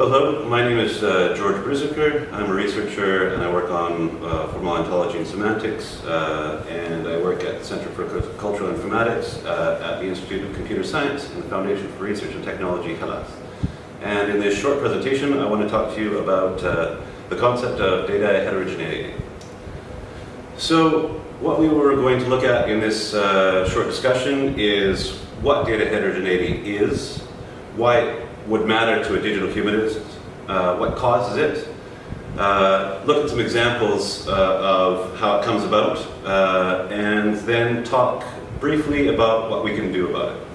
Hello, my name is uh, George Bruseker. I'm a researcher and I work on uh, formal ontology and semantics uh, and I work at the Center for Cultural Informatics uh, at the Institute of Computer Science and the Foundation for Research and Technology, Hellas. And in this short presentation, I want to talk to you about uh, the concept of data heterogeneity. So what we were going to look at in this uh, short discussion is what data heterogeneity is, why would matter to a digital humanist, uh, what causes it, uh, look at some examples uh, of how it comes about, uh, and then talk briefly about what we can do about it.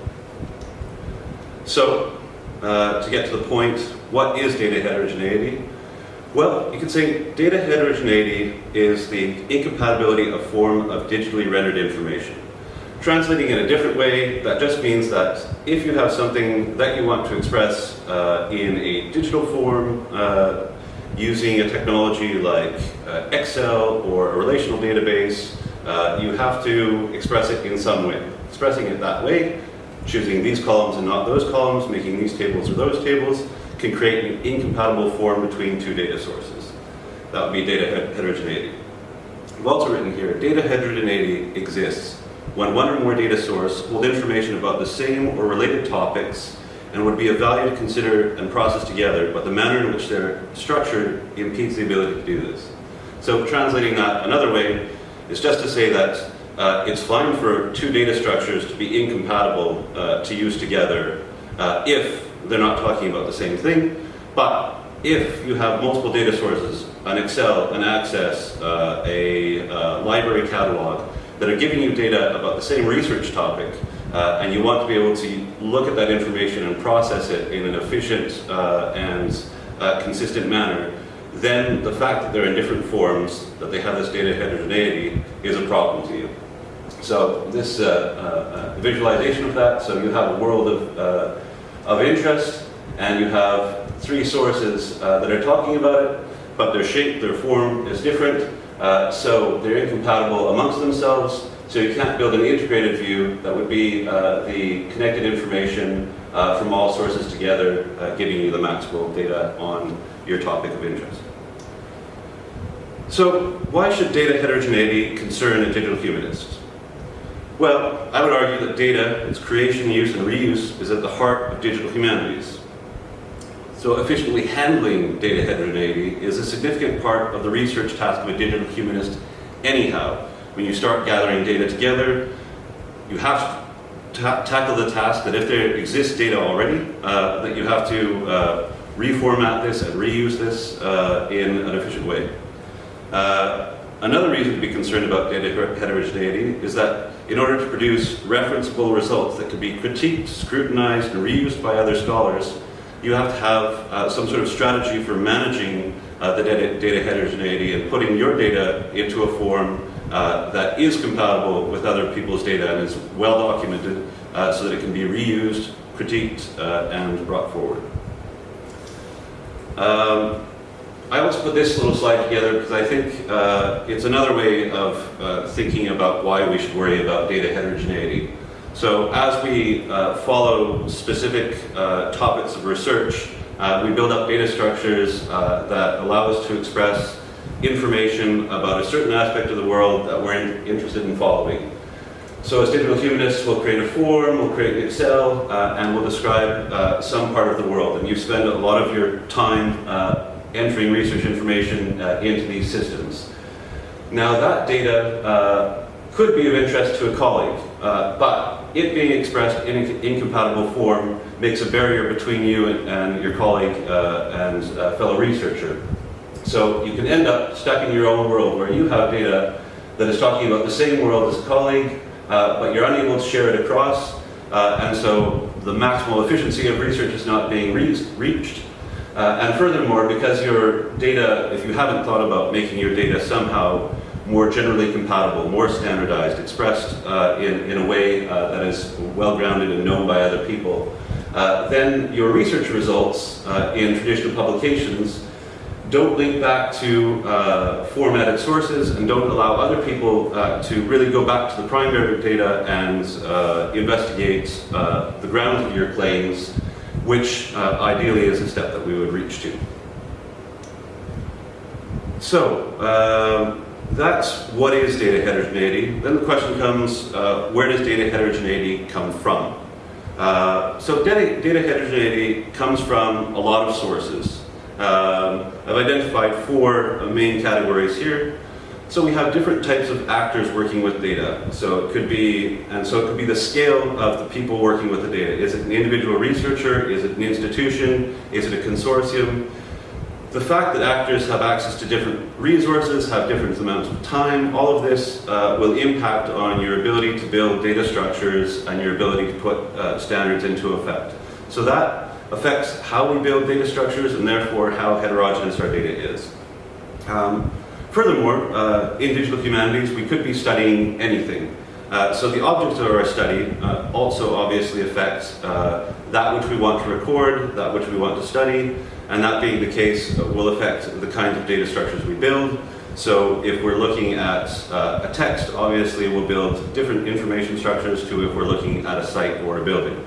So, uh, to get to the point, what is data heterogeneity? Well, you could say data heterogeneity is the incompatibility of form of digitally rendered information. Translating in a different way, that just means that if you have something that you want to express uh, in a digital form uh, using a technology like uh, Excel or a relational database, uh, you have to express it in some way. Expressing it that way, choosing these columns and not those columns, making these tables or those tables, can create an incompatible form between two data sources. That would be data heterogeneity. I've also written here, data heterogeneity exists when one or more data sources hold information about the same or related topics and would be of value to consider and process together, but the manner in which they're structured impedes the ability to do this. So translating that another way is just to say that uh, it's fine for two data structures to be incompatible uh, to use together uh, if they're not talking about the same thing, but if you have multiple data sources, an Excel, an Access, uh, a uh, library catalog, that are giving you data about the same research topic, uh, and you want to be able to look at that information and process it in an efficient uh, and uh, consistent manner, then the fact that they're in different forms, that they have this data heterogeneity, is a problem to you. So this uh, uh, visualization of that, so you have a world of, uh, of interest, and you have three sources that are talking about it, but their shape, their form is different, uh, so they're incompatible amongst themselves, so you can't build an integrated view that would be uh, the connected information uh, from all sources together, uh, giving you the maximal data on your topic of interest. So why should data heterogeneity concern a digital humanist? Well, I would argue that data, its creation, use, and reuse is at the heart of digital humanities. So efficiently handling data heterogeneity is a significant part of the research task of a digital humanist anyhow. When you start gathering data together, you have to ta tackle the task that if there exists data already, uh, that you have to uh, reformat this and reuse this uh, in an efficient way. Uh, another reason to be concerned about data heterogeneity is that in order to produce referenceable results that can be critiqued, scrutinized, and reused by other scholars, you have to have uh, some sort of strategy for managing uh, the data, data, heterogeneity and putting your data into a form uh, that is compatible with other people's data and is well documented uh, so that it can be reused, critiqued, uh, and brought forward. Um, I also put this little slide together because I think uh, it's another way of thinking about why we should worry about data heterogeneity. So as we uh, follow specific uh, topics of research, uh, we build up data structures uh, that allow us to express information about a certain aspect of the world that we're in interested in following. So as digital humanists, we'll create a form, we'll create Excel, uh, and we'll describe uh, some part of the world. And you spend a lot of your time entering research information into these systems. Now that data could be of interest to a colleague, but it being expressed in an incompatible form makes a barrier between you and, and your colleague uh, and uh, fellow researcher. So you can end up stuck in your own world where you have data that is talking about the same world as a colleague, uh, but you're unable to share it across, uh, and so the maximal efficiency of research is not being re reached. Uh, and furthermore, because your data, if you haven't thought about making your data somehow more generally compatible, more standardized, expressed uh, in, in a way uh, that is well-grounded and known by other people, uh, then your research results uh, in traditional publications don't link back to uh, formatted sources and don't allow other people uh, to really go back to the primary data and investigate the grounds of your claims which ideally is a step that we would reach to. So, uh, that's what is data heterogeneity. Then the question comes, uh, where does data heterogeneity come from? Uh, so data, data, heterogeneity comes from a lot of sources. Um, I've identified four main categories here. So we have different types of actors working with data. So it could be, and so it could be the scale of the people working with the data. Is it an individual researcher? Is it an institution? Is it a consortium? The fact that actors have access to different resources, have different amounts of time, all of this uh, will impact on your ability to build data structures and your ability to put uh, standards into effect. So that affects how we build data structures and therefore how heterogeneous our data is. Um, furthermore, uh, in digital humanities, we could be studying anything. Uh, so the object of our study uh, also obviously affects uh, that which we want to record, that which we want to study, and that being the case uh, will affect the kinds of data structures we build. So if we're looking at uh, a text, obviously we'll build different information structures to if we're looking at a site or a building.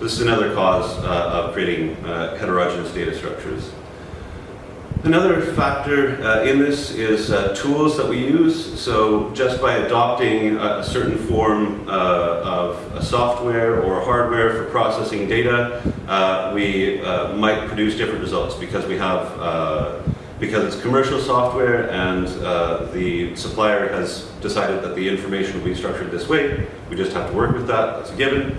This is another cause uh, of creating uh, heterogeneous data structures. Another factor uh, in this is uh, tools that we use. So just by adopting a, certain form uh, of software or hardware for processing data, uh, we uh, might produce different results because we have uh, because it's commercial software and the supplier has decided that the information will be structured this way. We just have to work with that. That's a given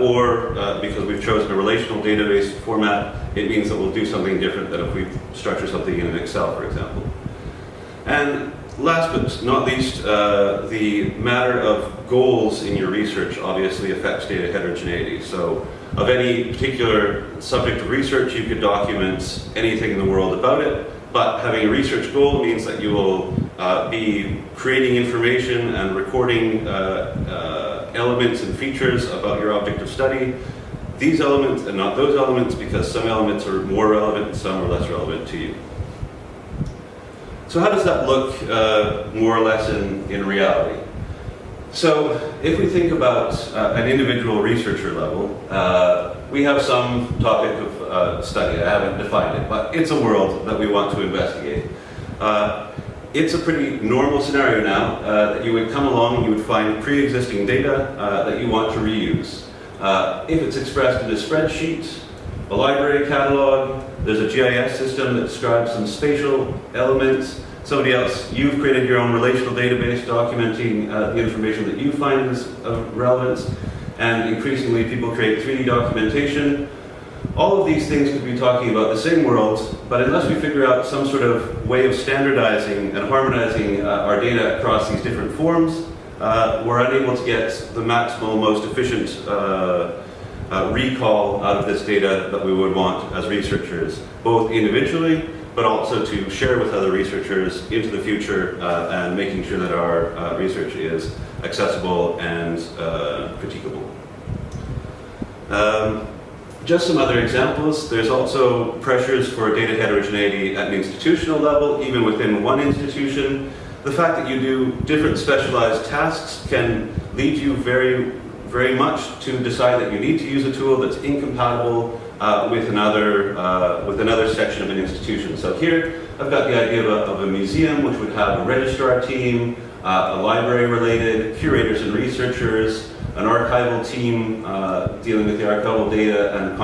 or because we've chosen a relational database format, it means that we'll do something different than if we structure something in an Excel, for example. And last but not least, uh, the matter of goals in your research obviously affects data heterogeneity. So of any particular subject of research, you could document anything in the world about it, but having a research goal means that you will uh, be creating information and recording uh, uh, elements and features about your object of study. These elements and not those elements because some elements are more relevant and some are less relevant to you. So how does that look uh, more or less in, in reality? So if we think about uh, an individual researcher level, uh, we have some topic of uh, study. I haven't defined it, but it's a world that we want to investigate. Uh, it's a pretty normal scenario now uh, that you would come along and you would find pre-existing data that you want to reuse. Uh, if it's expressed in a spreadsheet, a library catalog, there's a GIS system that describes some spatial elements, somebody else, you've created your own relational database documenting uh, the information that you find is of relevance, and increasingly people create 3D documentation. All of these things could be talking about the same world, but unless we figure out some sort of way of standardizing and harmonizing uh, our data across these different forms, uh, we're unable to get the maximal, most efficient uh, uh, recall out of this data that we would want as researchers, both individually, but also to share with other researchers into the future uh, and making sure that our uh, research is accessible and critiquable. Um, just some other examples. There's also pressures for data heterogeneity at an institutional level, even within one institution. The fact that you do different specialized tasks can lead you very, very much to decide that you need to use a tool that's incompatible uh, with another uh, with another section of an institution. So here I've got the idea of a, of a museum which would have a registrar team, uh, a library related, curators and researchers, an archival team uh, dealing with the archival data, and a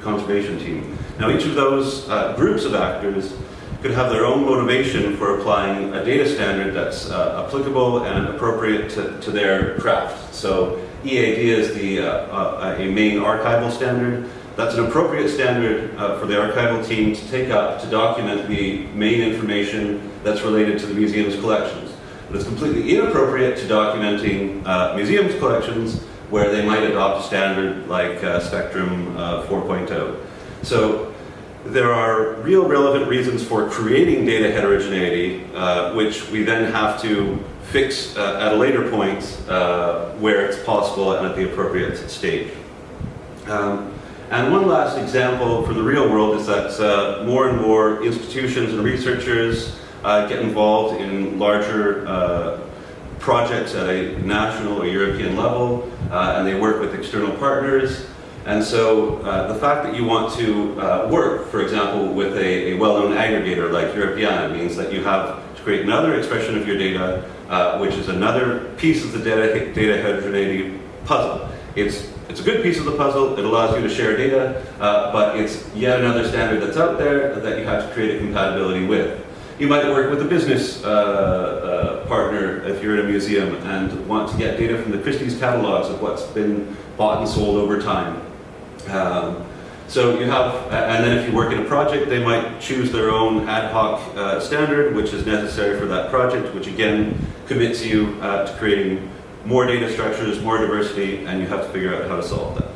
conservation team. Now each of those uh, groups of actors could have their own motivation for applying a data standard that's uh, applicable and appropriate to, to, their craft. So EAD is the, uh, uh, a main archival standard. That's an appropriate standard uh, for the archival team to take up to document the main information that's related to the museum's collections. But it's completely inappropriate to documenting uh, museums collections where they might adopt a standard like uh, Spectrum uh, 4.0. So there are real relevant reasons for creating data heterogeneity, uh, which we then have to fix uh, at a later point uh, where it's possible and at the appropriate stage. Um, and one last example for the real world is that more and more institutions and researchers uh, get involved in larger uh, projects at a national or European level, uh, and they work with external partners. And so uh, the fact that you want to uh, work, for example, with a, a well-known aggregator like Europeana means that you have to create another expression of your data, uh, which is another piece of the data, data heterogeneity puzzle. It's, it's a good piece of the puzzle, it allows you to share data, uh, but it's yet another standard that's out there that you have to create a compatibility with. You might work with a business uh, uh, partner if you're in a museum and want to get data from the Christie's catalogs of what's been bought and sold over time. Um, so you have, and then if you work in a project, they might choose their own ad hoc uh, standard, which is necessary for that project, which again commits you uh, to creating more data structures, more diversity, and you have to figure out how to solve that.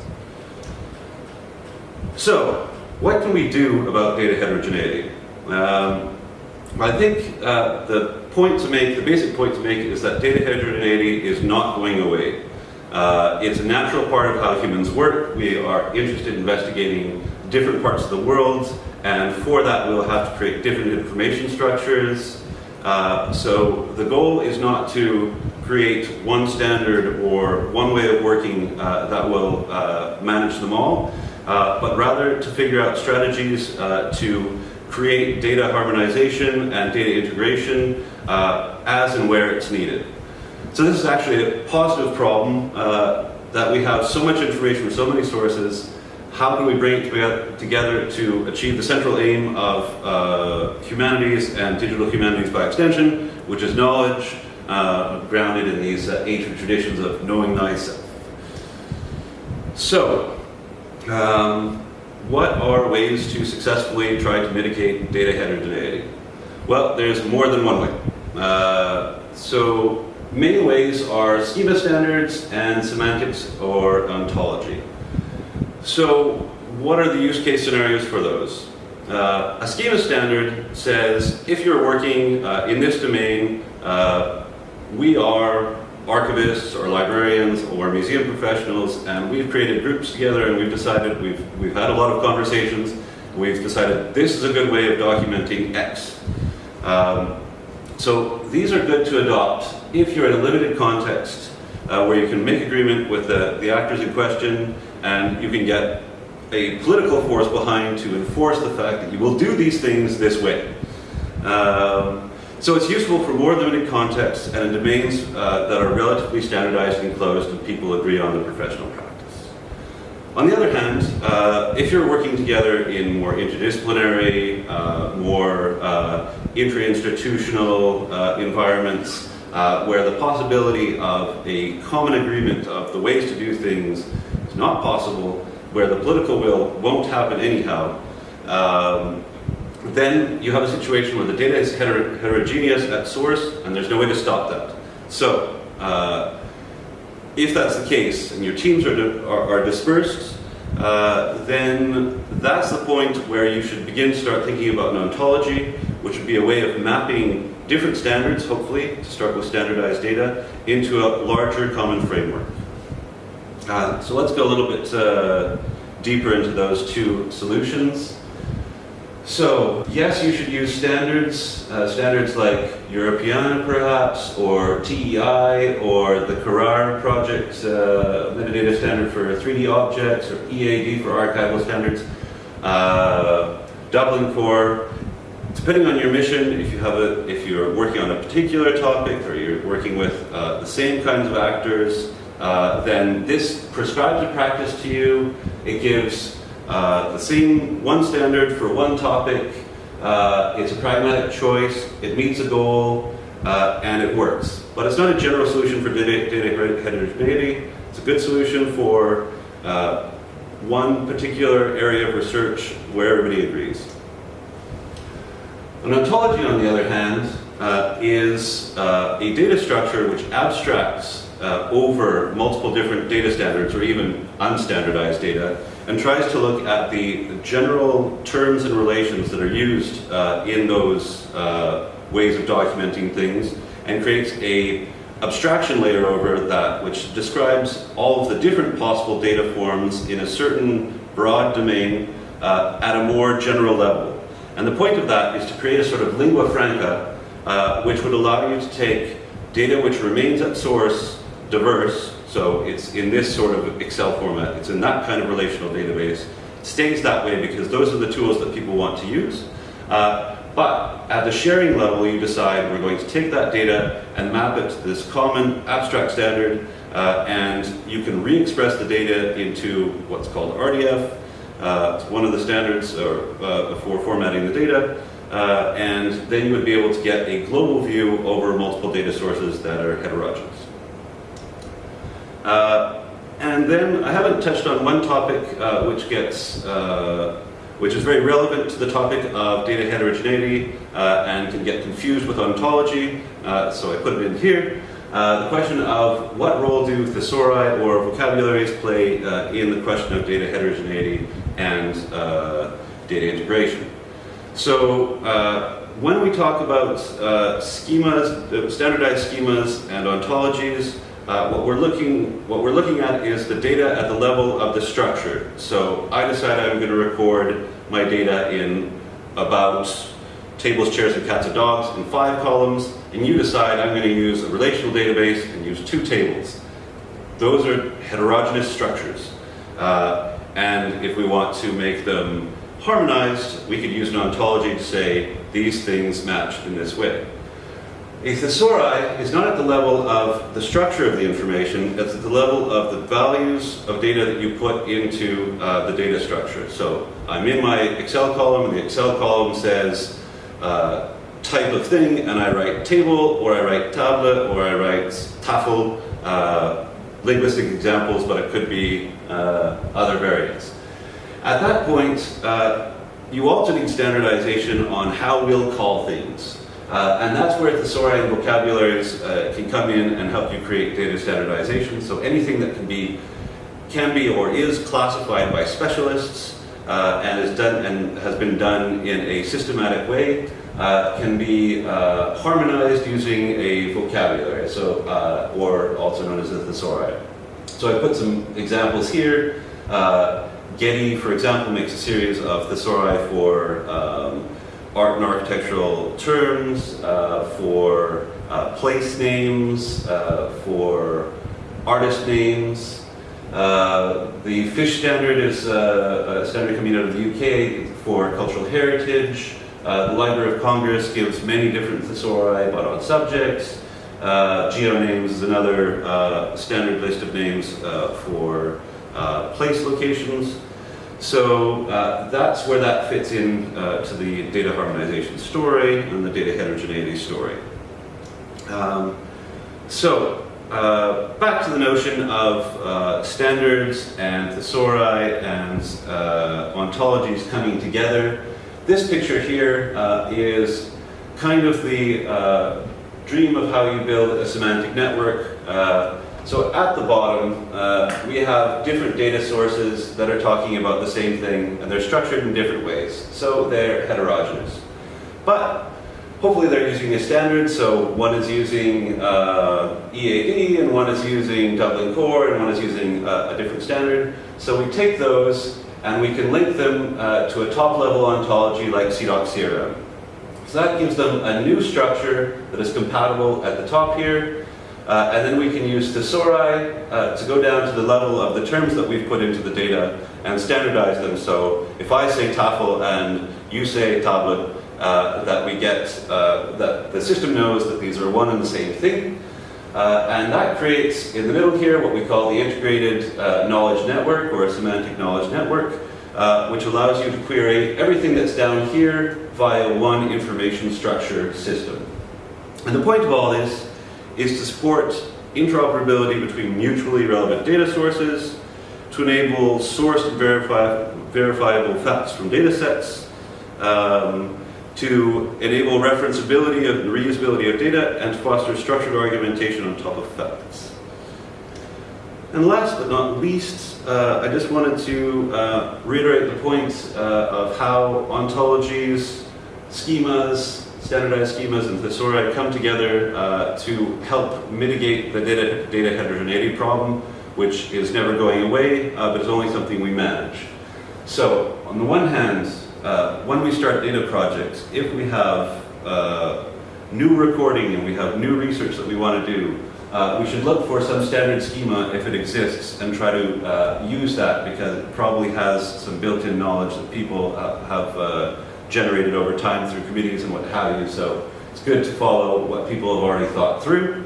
So, what can we do about data heterogeneity? Um, I think uh, the point to make, the basic point to make is that data heterogeneity is not going away. Uh, it's a natural part of how humans work. We are interested in investigating different parts of the world, and for that we'll have to create different information structures. Uh, so the goal is not to create one standard or one way of working uh, that will uh, manage them all, uh, but rather to figure out strategies uh, to create data harmonization and data integration as and where it's needed. So this is actually a positive problem uh, that we have so much information from so many sources. How can we bring it together to achieve the central aim of uh, humanities and digital humanities by extension, which is knowledge uh, grounded in these uh, ancient traditions of knowing thyself. So, um, what are ways to successfully try to mitigate data heterogeneity? Well, there's more than one way. Uh, so main ways are schema standards and semantics or ontology. So what are the use case scenarios for those? Uh, a schema standard says if you're working uh, in this domain, uh, we are archivists or librarians or museum professionals and we've created groups together and we've decided, we've, we've had a lot of conversations, we've decided this is a good way of documenting X. Um, so these are good to adopt if you're in a limited context uh, where you can make agreement with the, the actors in question and you can get a political force behind to enforce the fact that you will do these things this way. Um, so it's useful for more limited contexts and in domains uh, that are relatively standardized and closed and people agree on the professional practice. On the other hand, uh, if you're working together in more interdisciplinary, uh, more uh, intra-institutional uh, environments, uh, where the possibility of a common agreement of the ways to do things is not possible, where the political will won't happen anyhow, um, then you have a situation where the data is heter heterogeneous at source and there's no way to stop that. So, uh, if that's the case and your teams are, are, are dispersed, uh, then that's the point where you should begin to start thinking about an ontology, which would be a way of mapping different standards, hopefully, to start with standardized data, into a larger common framework. Uh, so let's go a little bit uh, deeper into those two solutions. So, yes, you should use standards, uh, standards like Europeana perhaps, or TEI, or the CARARE project uh, metadata standard for 3D objects, or EAD for archival standards, uh, Dublin Core. Depending on your mission, if you have a, if you're working on a particular topic, or you're working with uh, the same kinds of actors, uh, then this prescribes a practice to you. It gives uh, the same one standard for one topic. Uh, it's a pragmatic choice. It meets a goal, uh, and it works. But it's not a general solution for data, data heterogeneity. It's a good solution for uh, one particular area of research where everybody agrees. An ontology, on the other hand, uh, is a data structure which abstracts over multiple different data standards or even unstandardized data and tries to look at the general terms and relations that are used uh, in those uh, ways of documenting things and creates a abstraction layer over that which describes all of the different possible data forms in a certain broad domain uh, at a more general level. And the point of that is to create a sort of lingua franca uh, which would allow you to take data which remains at source diverse, So it's in this sort of Excel format. It's in that kind of relational database. It stays that way because those are the tools that people want to use. Uh, but at the sharing level, you decide we're going to take that data and map it to this common abstract standard, uh, and you can re-express the data into what's called RDF. Uh, it's one of the standards or, uh, for formatting the data. Uh, and then you would be able to get a global view over multiple data sources that are heterogeneous. Uh, and then I haven't touched on one topic uh, which gets which is very relevant to the topic of data heterogeneity uh, and can get confused with ontology, uh, so I put it in here. Uh, the question of what role do thesauri or vocabularies play uh, in the question of data heterogeneity and uh, data integration. So uh, when we talk about schemas, standardized schemas and ontologies, uh, what we're looking what we're looking at is the data at the level of the structure. So I decide I'm going to record my data in about tables, chairs, and cats and dogs in five columns, and you decide I'm going to use a relational database and use two tables. Those are heterogeneous structures. Uh, and if we want to make them harmonized, we could use an ontology to say these things match in this way. A thesauri is not at the level of the structure of the information, it's at the level of the values of data that you put into uh, the data structure. So I'm in my Excel column, and the Excel column says uh, type of thing, and I write table, or I write tablet, or I write tafel, uh, linguistic examples, but it could be uh, other variants. At that point, uh, you also need standardization on how we'll call things. Uh, and that's where thesaurian vocabularies uh, can come in and help you create data standardization. So anything that can be, can be or is classified by specialists uh, and is done and has been done in a systematic way uh, can be uh, harmonized using a vocabulary, so uh, or also known as a thesauri. So I put some examples here. Getty, for example, makes a series of thesauri for um, art and architectural terms, uh, for uh, place names, uh, for artist names. Uh, the fish standard is uh, a standard coming out of the UK for cultural heritage. the Library of Congress gives many different thesauri, but on subjects. GeoNames is another standard list of names for place locations. So uh, that's where that fits in uh, to the data harmonization story and the data heterogeneity story. Um, so uh, back to the notion of uh, standards and thesauri and uh, ontologies coming together. This picture here uh, is kind of the dream of how you build a semantic network. So at the bottom, uh, we have different data sources that are talking about the same thing, and they're structured in different ways. So they're heterogeneous. But hopefully they're using a standard, so one is using uh, EAD, and one is using Dublin Core, and one is using uh, a different standard. So we take those, and we can link them uh, to a top-level ontology like CIDOC CRM. So that gives them a new structure that is compatible at the top here, uh, and then we can use thesauri uh, to go down to the level of the terms that we've put into the data and standardize them. So if I say tafel and you say tablet, uh, that we get, uh, that the system knows that these are one and the same thing. Uh, and that creates, in the middle here, what we call the integrated uh, knowledge network or a semantic knowledge network, which allows you to query everything that's down here via one information structure system. And the point of all this is to support interoperability between mutually relevant data sources, to enable sourced verifi verifiable facts from data sets, um, to enable referenceability and reusability of data, and to foster structured argumentation on top of facts. And last but not least, uh, I just wanted to uh, reiterate the point uh, of how ontologies, schemas, standardized schemas and thesauri come together uh, to help mitigate the data, data heterogeneity problem, which is never going away, uh, but is only something we manage. So, on the one hand, uh, when we start data projects, if we have uh, new recording and we have new research that we want to do, uh, we should look for some standard schema if it exists and try to uh, use that because it probably has some built-in knowledge that people have generated over time through committees and what have you. So it's good to follow what people have already thought through.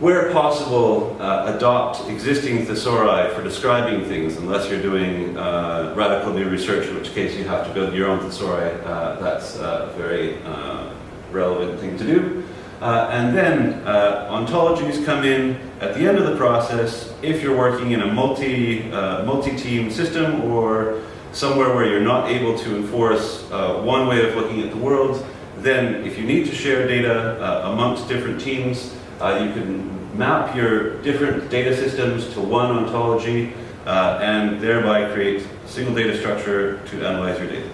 Where possible, uh, adopt existing thesauri for describing things, unless you're doing uh, radical new research, in which case you have to build your own thesauri. Uh, that's a very uh, relevant thing to do. Uh, and then uh, ontologies come in at the end of the process if you're working in a multi, multi-team system or somewhere where you're not able to enforce one way of looking at the world, then if you need to share data amongst different teams, uh, you can map your different data systems to one ontology uh, and thereby create a single data structure to analyze your data.